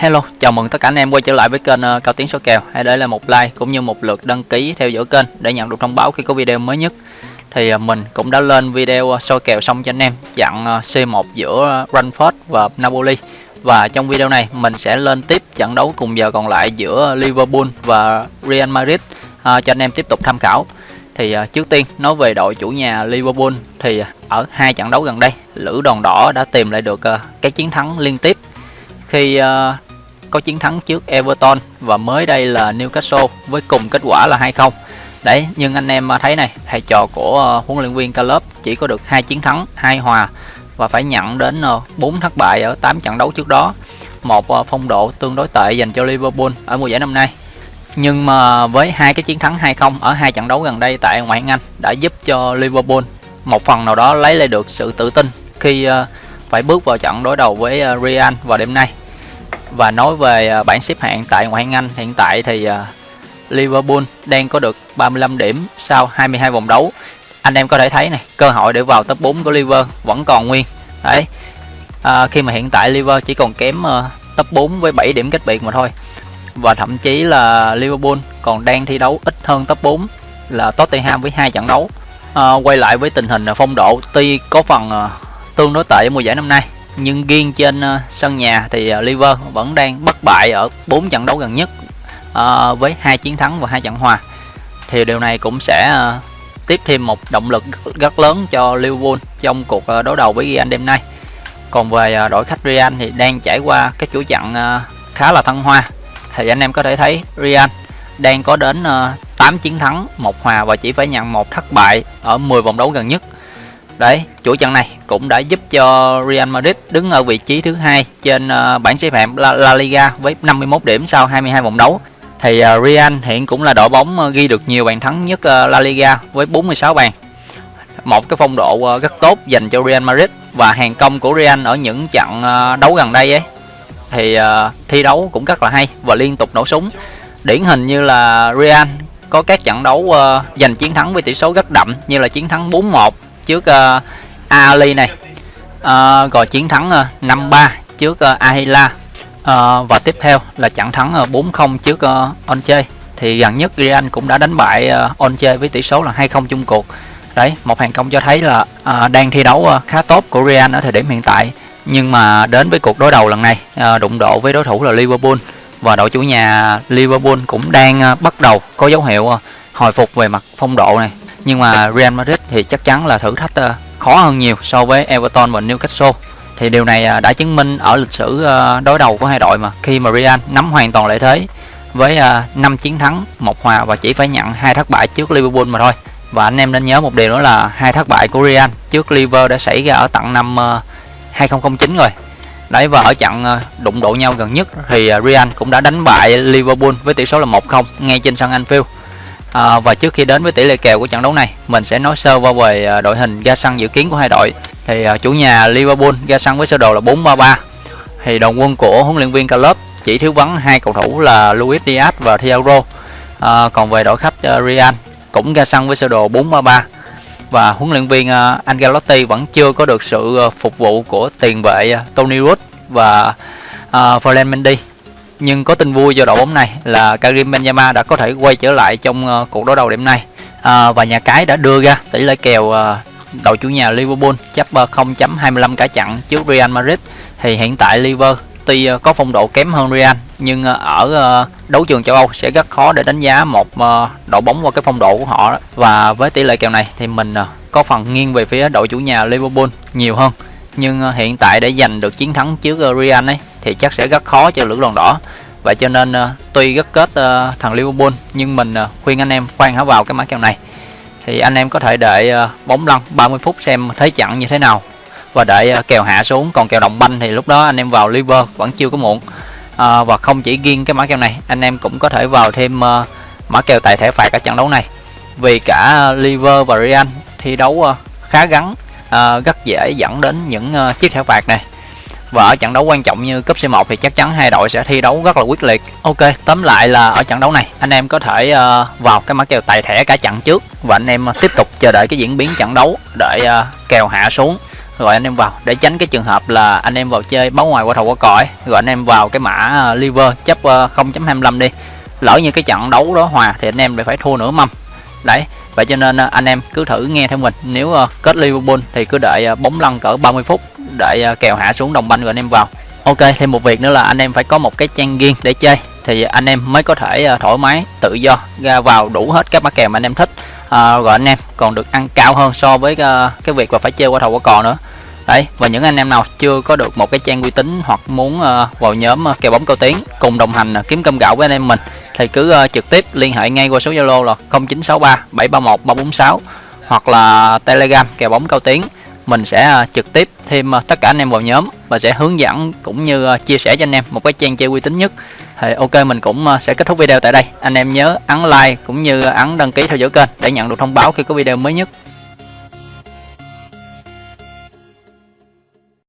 Hello, chào mừng tất cả anh em quay trở lại với kênh uh, Cao Tiến số kèo. Hãy để lại một like cũng như một lượt đăng ký theo dõi kênh để nhận được thông báo khi có video mới nhất. Thì uh, mình cũng đã lên video uh, soi kèo xong cho anh em chặn C1 giữa Brentford và Napoli. Và trong video này mình sẽ lên tiếp trận đấu cùng giờ còn lại giữa Liverpool và Real Madrid cho anh em tiếp tục tham khảo. Thì trước tiên nói về đội chủ nhà Liverpool thì ở hai trận đấu gần đây, Lữ Đòn Đỏ đã tìm lại được cái chiến thắng liên tiếp khi uh, có chiến thắng trước Everton và mới đây là Newcastle với cùng kết quả là 2-0. Đấy, nhưng anh em thấy này, thầy trò của ờ, huấn luyện viên Klopp chỉ có được hai chiến thắng, hai hòa và phải nhận đến ờ, 4 thất bại ở 8 trận đấu trước đó. Một ờ, phong độ tương đối tệ dành cho Liverpool ở mùa giải năm nay. Nhưng mà với hai cái chiến thắng 2-0 ở hai trận đấu gần đây tại ngoại hạng Anh đã giúp cho Liverpool một phần nào đó lấy lại được sự tự tin khi phải bước vào trận đối đầu với Real vào đêm nay và nói về à, bảng xếp hạng tại ngoại hạng Anh hiện tại thì à, Liverpool đang có được 35 điểm sau 22 vòng đấu. Anh em có thể thấy này cơ hội để vào top 4 của Liverpool vẫn còn nguyên. Đấy. À, khi mà hiện tại Liverpool chỉ còn kém uh, top 4 với 7 điểm cách biệt mà thôi. Và thậm chí là Liverpool còn đang thi đấu ít hơn top 4 là Tottenham với hai trận đấu. À, quay lại với tình hình phong độ tuy có phần uh, tương đối tệ mùa giải năm nay nhưng riêng trên uh, sân nhà thì ờ, uh, Liverpool vẫn đang bất bại ở 4 trận đấu gần nhất uh, với hai chiến thắng và hai trận hòa. Thì điều này cũng sẽ uh, tiếp thêm một động lực rất lớn cho Liverpool trong cuộc uh, đối đầu với Real đêm nay. Còn về uh, đội khách Real thì đang trải qua cái chuỗi trận uh, khá là thăng hoa. Thì anh em có thể thấy Real đang có đến uh, 8 chiến thắng một hòa và chỉ phải nhận một thất bại ở 10 vòng đấu gần nhất. Đấy, chuỗi trận này cũng đã giúp cho Real Madrid đứng ở vị trí thứ hai trên ờ, bảng xếp hạng La, La Liga với 51 điểm sau 22 vòng đấu. Thì ờ, Real hiện cũng là đội bóng ờ, ghi được nhiều bàn thắng nhất La Liga với 46 bàn. Một cái phong độ rất tốt dành cho Real Madrid và hàng công của Real ở những trận đấu gần đây ấy thì thi đấu cũng rất là hay và liên tục nổ súng. Điển hình như là Real có các trận đấu giành chiến thắng với tỷ số rất đậm như là chiến thắng 4-1 trước uh, Ali này. Uh, rồi chiến thắng ờ, uh, 5-3 trước uh, Ahila. Uh, và tiếp theo là trận thắng uh, 4-0 trước uh, Onche thì gần nhất Real cũng đã đánh bại uh, Onche với tỷ số là 2-0 chung cuộc. Đấy một hàng công cho thấy là uh, đang thi đấu uh, khá tốt của Real ở thời điểm hiện tại. Nhưng mà đến với cuộc đối đầu lần này uh, đụng độ với đối thủ là Liverpool. Và đội chủ nhà Liverpool cũng đang uh, bắt đầu có dấu hiệu uh, hồi phục về mặt phong độ này nhưng mà Real Madrid thì chắc chắn là thử thách ờ, khó hơn nhiều so với Everton và Newcastle. Thì điều này ờ, đã chứng minh ở lịch sử ờ, đối đầu của hai đội mà khi mà Real nắm hoàn toàn lợi thế với 5 chiến thắng, một hòa và chỉ phải nhận hai thất bại trước Liverpool mà thôi. Và anh em nên nhớ một điều nữa là hai thất bại của Real trước Liverpool đã xảy ra ở tận năm 2009 rồi. Đấy, và ở trận đụng độ nhau gần nhất thì Real cũng đã đánh bại Liverpool với tỷ số là 1-0 ngay trên sân Anfield. À, và trước khi đến với tỷ lệ kèo của trận đấu này, mình sẽ nói sơ qua về à, đội hình ra sân dự kiến của hai đội. Thì à, chủ nhà Liverpool ra sân với sơ đồ là 4-3-3. Thì đồng quân của huấn luyện viên Klopp chỉ thiếu vắng hai cầu thủ là Luis Diaz và Thiago. À, còn về đội khách uh, Real cũng ra sân với sơ đồ 4-3-3 và huấn luyện viên uh, Ancelotti vẫn chưa có được sự uh, phục vụ của tiền vệ uh, Tony Kroos và uh, Ferland Mendy nhưng có tin vui cho đội bóng này là Karim Benzema đã có thể quay trở lại trong uh, cuộc đối đầu đêm nay. À, và nhà cái đã đưa ra tỷ lệ kèo uh, đội chủ nhà Liverpool chấp ờ, uh, 0.25 cả chặn trước Real Madrid. Thì hiện tại Liverpool tuy uh, có phong độ kém hơn Real nhưng uh, ở uh, đấu trường châu Âu sẽ rất khó để đánh giá một uh, đội bóng qua cái phong độ của họ. Và với tỷ lệ kèo này thì mình uh, có phần nghiêng về phía đội chủ nhà Liverpool nhiều hơn. Nhưng hiện tại để giành được chiến thắng trước Real ấy thì chắc sẽ rất khó cho lữ đoàn đỏ vậy cho nên uh, tuy rất kết uh, thằng Liverpool nhưng mình uh, khuyên anh em khoan hả vào cái mã kèo này. Thì anh em có thể đợi uh, bóng lăn 30 phút xem thế trận như thế nào và đợi uh, kèo hạ xuống. Còn kèo đồng banh thì lúc đó anh em vào liver vẫn chưa có muộn. Uh, và không chỉ riêng cái mã kèo này anh em cũng có thể vào thêm uh, mã kèo tài thẻ phạt ở trận đấu này. Vì cả liver và Real thi đấu uh, khá gắn uh, rất dễ dẫn đến những uh, chiếc thẻ phạt này và ở trận đấu quan trọng như cúp C1 thì chắc chắn hai đội sẽ thi đấu rất là quyết liệt. Ok, tóm lại là ở trận đấu này anh em có thể uh, vào cái mã kèo tài thẻ cả trận trước và anh em ờ, tiếp tục chờ đợi cái diễn biến trận đấu để uh, kèo hạ xuống. Rồi anh em vào để tránh cái trường hợp là anh em vào chơi báo ngoài qua thầu qua cõi rồi anh em vào cái mã liver chấp 0.25 đi. Lỡ như cái trận đấu đó hòa thì anh em lại phải thua nửa mâm. Đấy vậy cho nên anh em cứ thử nghe theo mình. Nếu kết Liverpool thì cứ đợi bóng lăn cỡ 30 phút để ờ, kèo hạ xuống đồng banh rồi anh em vào. Ok thêm một việc nữa là anh em phải có một cái trang riêng để chơi. Thì anh em mới có thể ờ, thoải mái tự do ra vào đủ hết các mã kèo mà anh em thích. À, rồi anh em còn được ăn cao hơn so với cái việc là phải chơi qua thầu qua cò nữa. Đấy và những anh em nào chưa có được một cái trang uy tín hoặc muốn vào nhóm kèo bóng cao tiếng cùng đồng hành kiếm cơm gạo với anh em mình thì cứ trực tiếp liên hệ ngay qua số zalo là 0963 731 346 hoặc là telegram kèo bóng cao tiếng mình sẽ à, trực tiếp thêm à, tất cả anh em vào nhóm và sẽ hướng dẫn cũng như à, chia sẻ cho anh em một cái trang chơi uy tín nhất. Thì ok, mình cũng sẽ kết thúc video tại đây. Anh em nhớ ấn like cũng như ấn đăng ký theo dõi kênh để nhận được thông báo khi có video mới nhất.